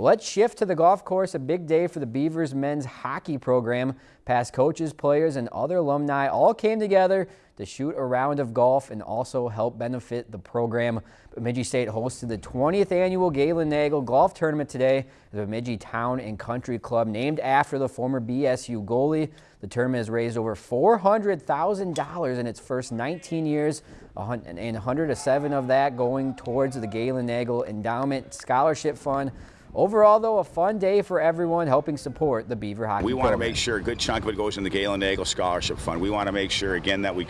Let's shift to the golf course. A big day for the Beavers men's hockey program. Past coaches, players, and other alumni all came together to shoot a round of golf and also help benefit the program. Bemidji State hosted the 20th annual Galen Nagle Golf Tournament today. The Bemidji Town and Country Club, named after the former BSU goalie. The tournament has raised over $400,000 in its first 19 years, and 107 of that going towards the Galen Nagle Endowment Scholarship Fund. Overall, though, a fun day for everyone helping support the Beaver Hockey We want to make sure a good chunk of it goes in the Galen Nagle Scholarship Fund. We want to make sure, again, that we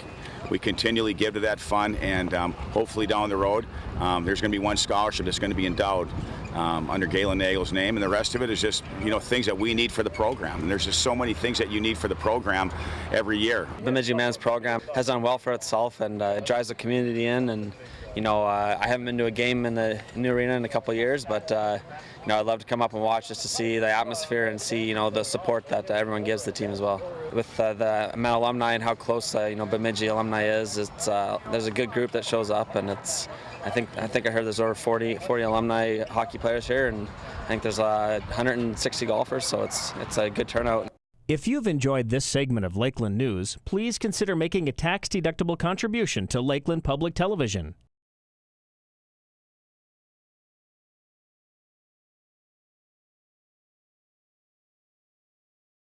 we continually give to that fund and um, hopefully down the road um, there's going to be one scholarship that's going to be endowed um, under Galen Nagle's name and the rest of it is just you know things that we need for the program and there's just so many things that you need for the program every year. The Bemidji Men's program has done well for itself and uh, it drives the community in and you know, uh, I haven't been to a game in the new arena in a couple years, but uh, you know, I'd love to come up and watch just to see the atmosphere and see you know the support that everyone gives the team as well. With uh, the Met alumni and how close uh, you know Bemidji alumni is, it's uh, there's a good group that shows up, and it's I think I think I heard there's over 40 40 alumni hockey players here, and I think there's 160 uh, golfers, so it's it's a good turnout. If you've enjoyed this segment of Lakeland News, please consider making a tax-deductible contribution to Lakeland Public Television.